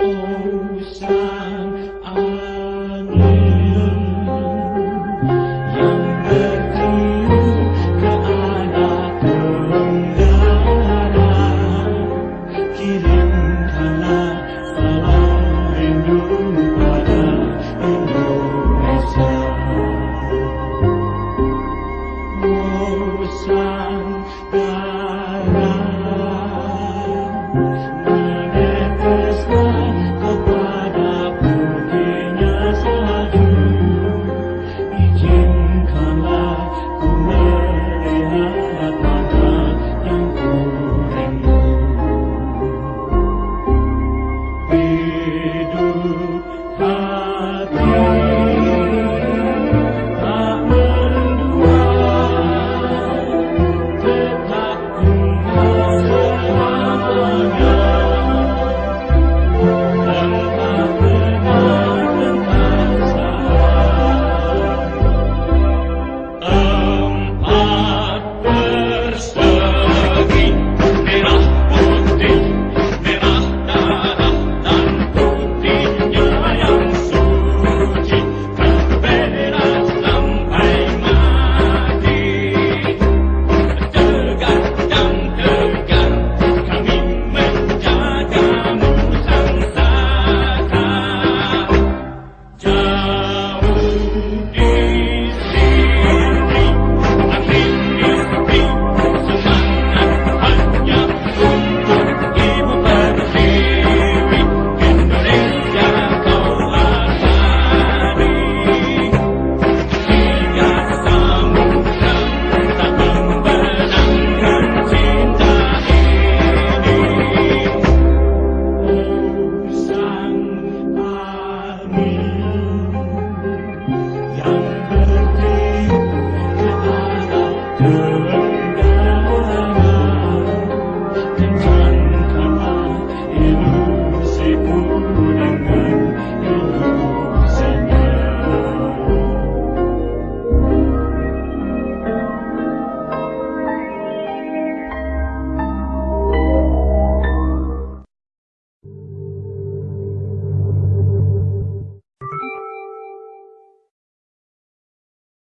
Oh sang Hidup